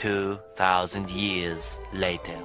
2,000 years later.